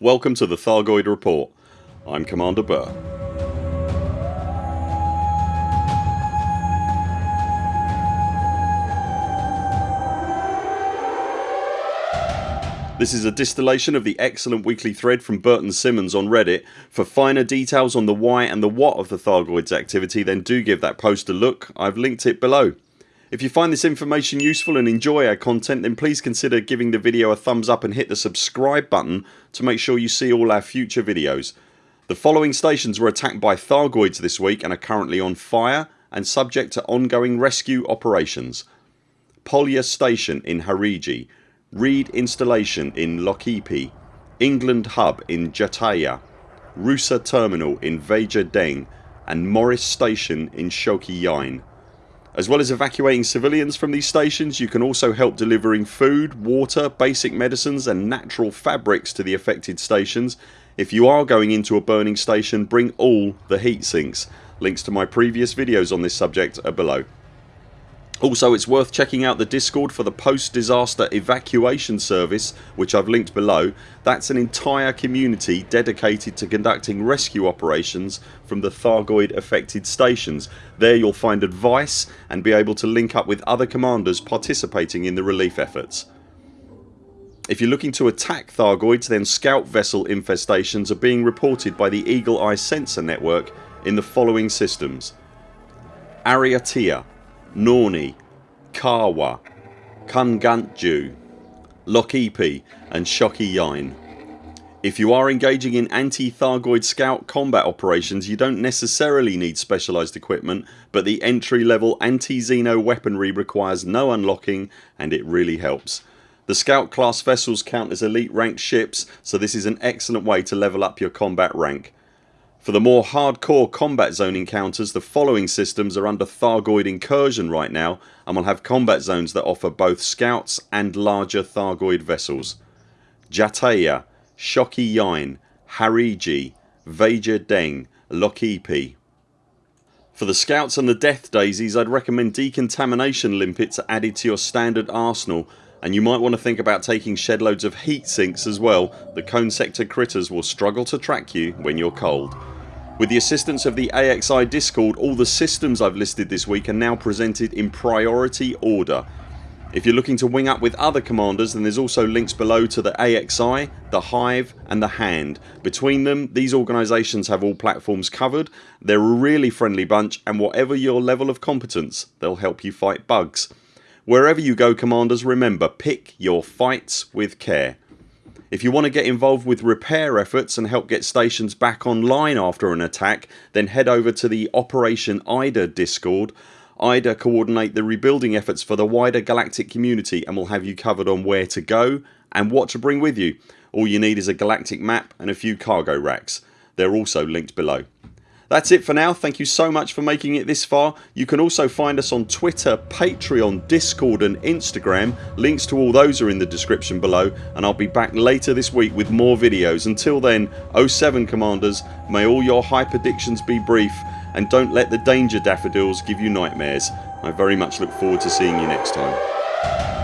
Welcome to the Thargoid Report. I'm Commander Burr. This is a distillation of the excellent weekly thread from Burton Simmons on Reddit. For finer details on the why and the what of the Thargoids activity then do give that post a look. I've linked it below. If you find this information useful and enjoy our content then please consider giving the video a thumbs up and hit the subscribe button to make sure you see all our future videos. The following stations were attacked by Thargoids this week and are currently on fire and subject to ongoing rescue operations. Polya Station in Hariji Reed Installation in Lokipi, England Hub in Jataya, Rusa Terminal in Veja Deng and Morris Station in Shoki Yain. As well as evacuating civilians from these stations you can also help delivering food, water, basic medicines and natural fabrics to the affected stations. If you are going into a burning station bring all the heat sinks. Links to my previous videos on this subject are below. Also it's worth checking out the discord for the post disaster evacuation service which I've linked below. That's an entire community dedicated to conducting rescue operations from the Thargoid affected stations. There you'll find advice and be able to link up with other commanders participating in the relief efforts. If you're looking to attack Thargoids then scout vessel infestations are being reported by the Eagle Eye Sensor Network in the following systems Ariatia Norni, Kawa, Kungantju, Lokipi and Shoki Yain. If you are engaging in anti-Thargoid scout combat operations you don't necessarily need specialised equipment but the entry level anti-Xeno weaponry requires no unlocking and it really helps. The scout class vessels count as elite ranked ships so this is an excellent way to level up your combat rank. For the more hardcore combat zone encounters the following systems are under Thargoid incursion right now and will have combat zones that offer both scouts and larger Thargoid vessels. Jataya, Shoki Yain, Hariji, Veja Deng, Lokipi. For the scouts and the death daisies I'd recommend decontamination limpets added to your standard arsenal and you might want to think about taking shed loads of heat sinks as well. The cone sector critters will struggle to track you when you're cold. With the assistance of the AXI discord all the systems I've listed this week are now presented in priority order. If you're looking to wing up with other commanders then there's also links below to the AXI, the Hive and the Hand. Between them these organisations have all platforms covered. They're a really friendly bunch and whatever your level of competence they'll help you fight bugs. Wherever you go commanders remember pick your fights with care. If you want to get involved with repair efforts and help get stations back online after an attack then head over to the Operation IDA discord. IDA coordinate the rebuilding efforts for the wider galactic community and will have you covered on where to go and what to bring with you. All you need is a galactic map and a few cargo racks. They're also linked below. That's it for now. Thank you so much for making it this far. You can also find us on Twitter, Patreon, Discord and Instagram. Links to all those are in the description below and I'll be back later this week with more videos. Until then 07 CMDRs may all your hyperdictions be brief and don't let the danger daffodils give you nightmares. I very much look forward to seeing you next time.